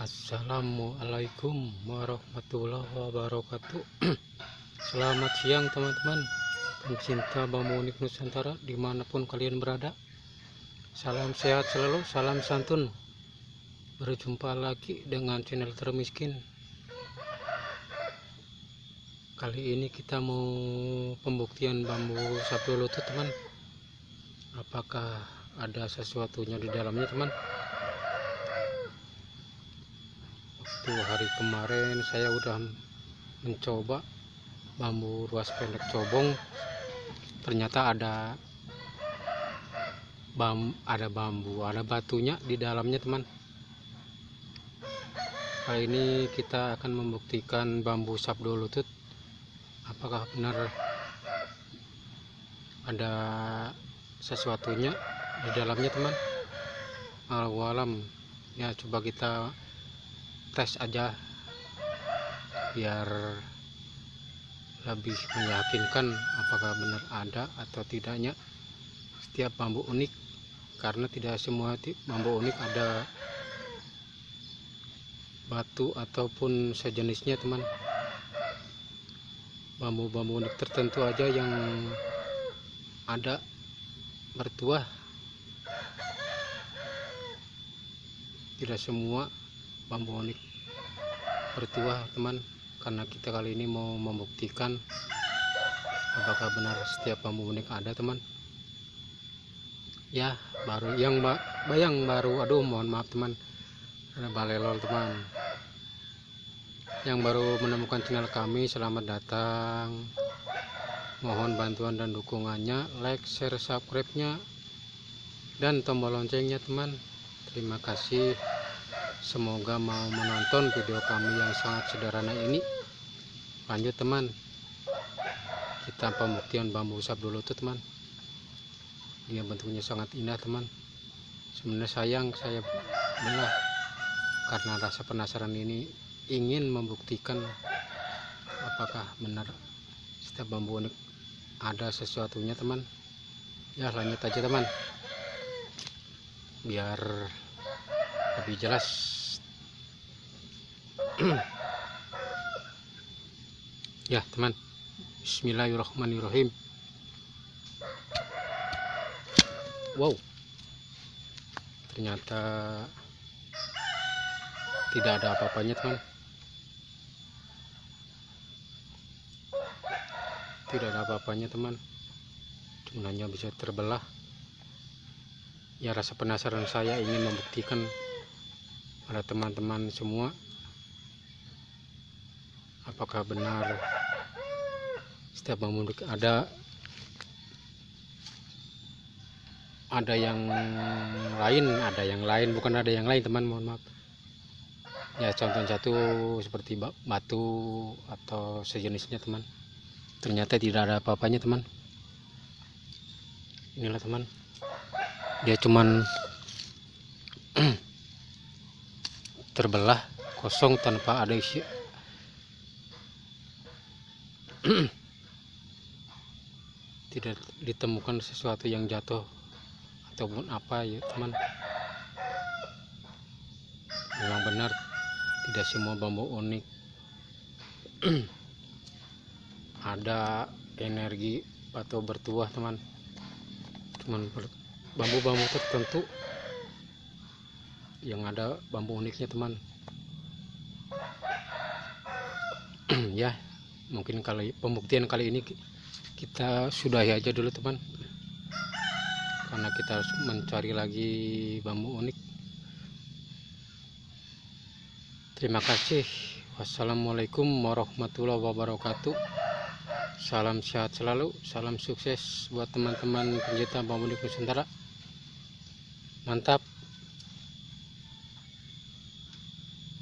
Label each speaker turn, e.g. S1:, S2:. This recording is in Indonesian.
S1: Assalamualaikum warahmatullahi wabarakatuh. Selamat siang teman-teman. Pencinta bambu unik Nusantara Di mana pun kalian berada. Salam sehat selalu, salam santun. Berjumpa lagi dengan channel termiskin. Kali ini kita mau pembuktian bambu sapi lutut teman. Apakah ada sesuatunya di dalamnya teman waktu hari kemarin saya udah mencoba bambu ruas pendek cobong. Ternyata ada bam ada bambu ada batunya di dalamnya teman. Kali ini kita akan membuktikan bambu sabdo lutut apakah benar ada sesuatunya di dalamnya teman? Alam ya coba kita tes aja. Biar lebih meyakinkan apakah benar ada atau tidaknya setiap bambu unik. Karena tidak semua bambu unik ada batu ataupun sejenisnya teman. Bambu-bambu unik tertentu aja yang ada bertuah tidak semua bambu unik bertuah teman karena kita kali ini mau membuktikan apakah benar setiap bambu unik ada teman. Ya baru yang bayang baru aduh mohon maaf teman. Ada balelol teman. Yang baru menemukan channel kami selamat datang. Mohon bantuan dan dukungannya like share subscribe nya dan tombol loncengnya teman. Terima kasih semoga mau menonton video kami yang sangat sederhana ini. Lanjut teman. Kita pembuktian bambu sab dulu tuh teman. Dia bentuknya sangat indah teman. Sebenarnya sayang saya belah. Karena rasa penasaran ini ingin membuktikan apakah benar setiap bambu unik ada sesuatunya teman. Ya lanjut aja teman. Biar lebih jelas ya teman. Bismillahirrahmanirrahim. Wow. Ternyata tidak ada apa-apanya teman. Tidak ada apa-apanya teman. Cuma hanya bisa terbelah. Ya rasa penasaran saya ingin membuktikan pada teman-teman semua apakah benar setiap bambu ada ada yang lain ada yang lain bukan ada yang lain teman mohon maaf. Ya contoh satu seperti batu atau sejenisnya teman. Ternyata tidak ada apa-apanya teman. Inilah teman. Dia cuman terbelah kosong tanpa ada isi tidak ditemukan sesuatu yang jatuh ataupun apa ya teman memang benar tidak semua bambu unik. Ada energi atau bertuah teman cuman bambu-bambu tertentu yang ada bambu uniknya teman ya mungkin kali pembuktian kali ini kita sudahi aja dulu teman. Karena kita harus mencari lagi bambu unik. Terima kasih. Wassalamualaikum warahmatullahi wabarakatuh. Salam sehat selalu. Salam sukses buat teman-teman pencinta bambu unik Nusantara. Mantap